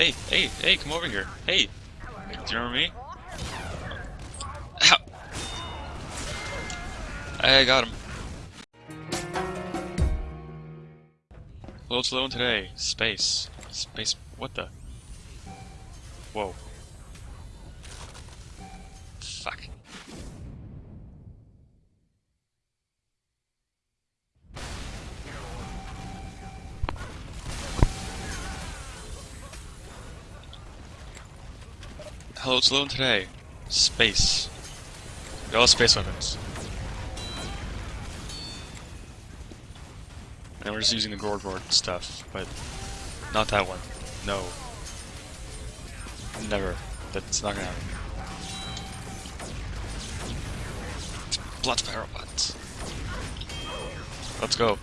Hey, hey, hey, come over here. Hey, do you remember me? Ow. I got him. Hello, it's Lone today. Space. Space. What the? Whoa. Hello, it's Lone today. Space. All space weapons. And we're just using the Gord board stuff, but not that one. No. Never. That's not gonna happen. Blood fire robots. Let's go.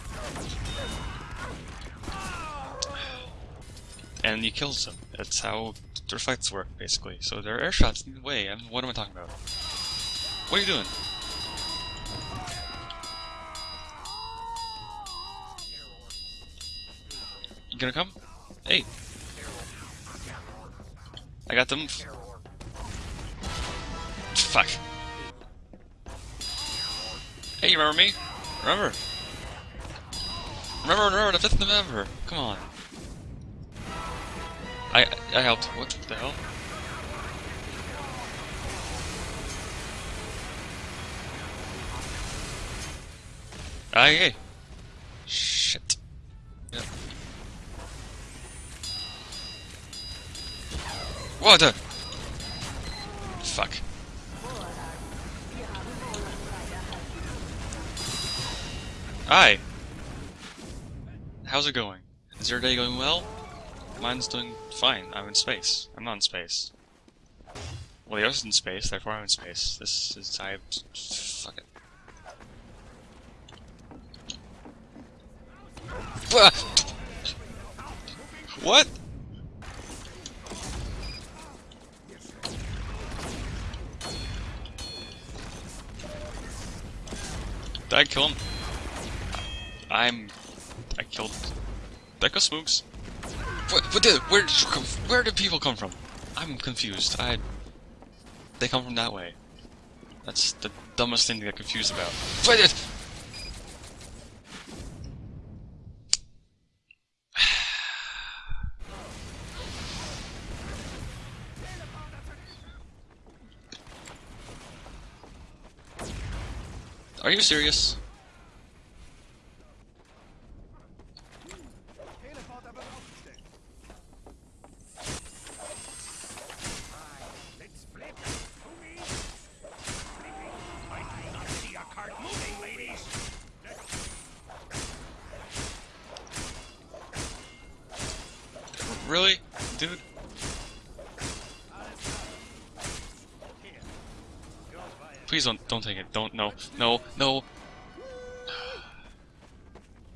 And he kills them. That's how their fights work, basically. So there are air shots in the way. Mean, what am I talking about? What are you doing? You gonna come? Hey. I got them. Fuck. Hey, you remember me? Remember? Remember, remember the 5th of November. Come on. I helped. What the hell? Ah, yeah. Shit. Yeah. What the? Fuck. Hi. How's it going? Is your day going well? Mine's doing fine. I'm in space. I'm not in space. Well, the Earth's in space, therefore I'm in space. This is... I... Fuck it. What? Did I kill him? I'm... I killed... Go Smooks. What, did, where did you come, where did people come from? I'm confused. I... They come from that way. That's the dumbest thing to get confused about. Wait. Are you serious? Please don't don't take it. Don't no no no.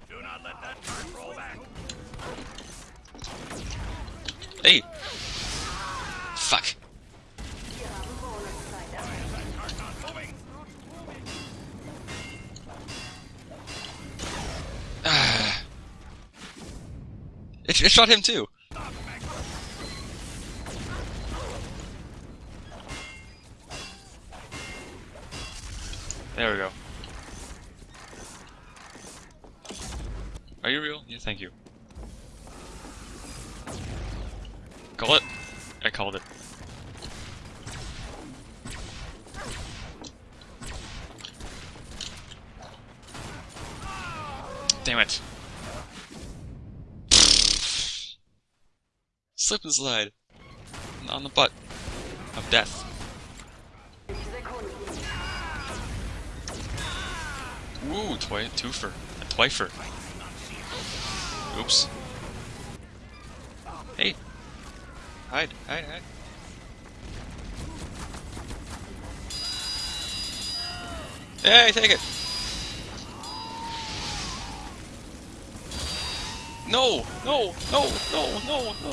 Do not let that roll back. Hey. Fuck. Cart not moving. It, it shot him too. There we go. Are you real? Yeah, thank you. Call it? I called it. Damn it. Slip and slide. On the butt. Of death. Ooh, twi twofer. A twifer. Oops. Hey. Hide, hide, hide. Hey, take it! No! No! No! No! No! No!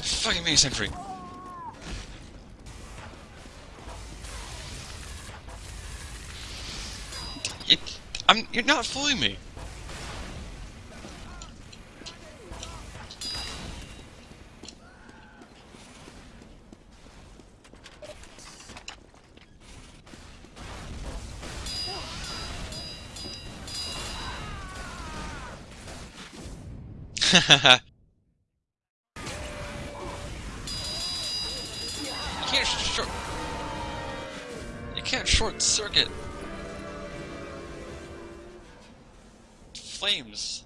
Fucking mini sentry. I'm, you're not fooling me. you can't short. You can't short circuit. Flames.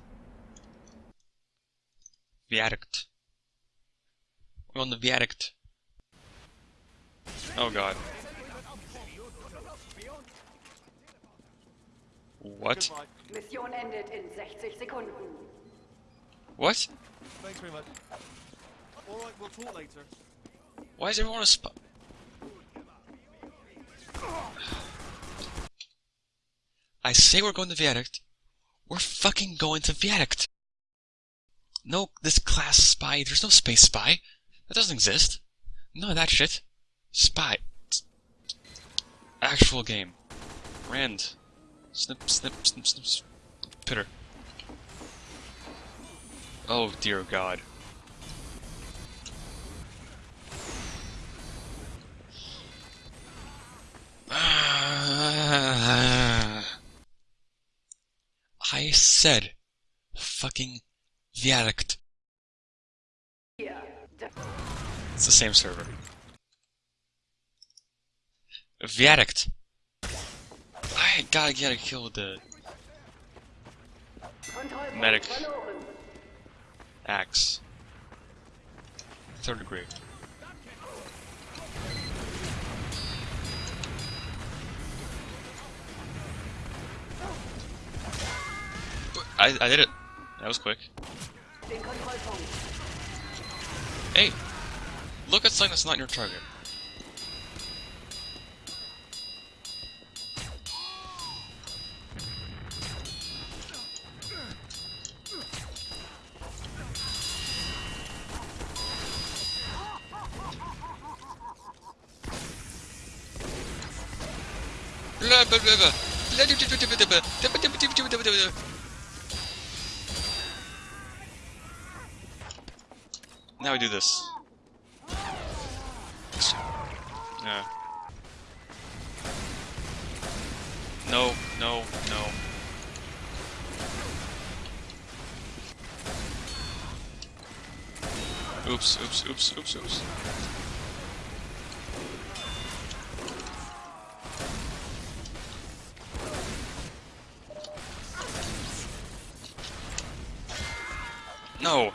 Viaduct. We're on the viaduct. Oh god. What? Mission endet in 60 Sekunden. What? Thanks very much. Alright, we'll talk later. Why is everyone a spot? I say we're going to Viaduct. We're fucking going to Viaduct. No, this class spy. There's no space spy. That doesn't exist. None of that shit. Spy. Actual game. Rand. Snip, snip, snip, snip, snip. Pitter. Oh dear god. Said fucking Viaduct. Der It's the same server. Viaduct. I gotta get a kill with the Medic. axe. Third degree. I, I did it. That was quick. Hey! Look at something that's not your target. Blah, blah, blah, blah. Now we do this. Yeah. No, no, no. Oops, oops, oops, oops, oops. No.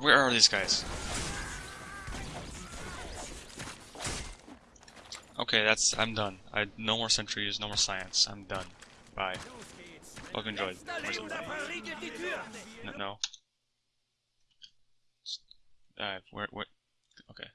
Where are these guys? Okay, that's I'm done. I no more sentries, no more science. I'm done. Bye. Hope. No. no. Uh, where, where? Okay.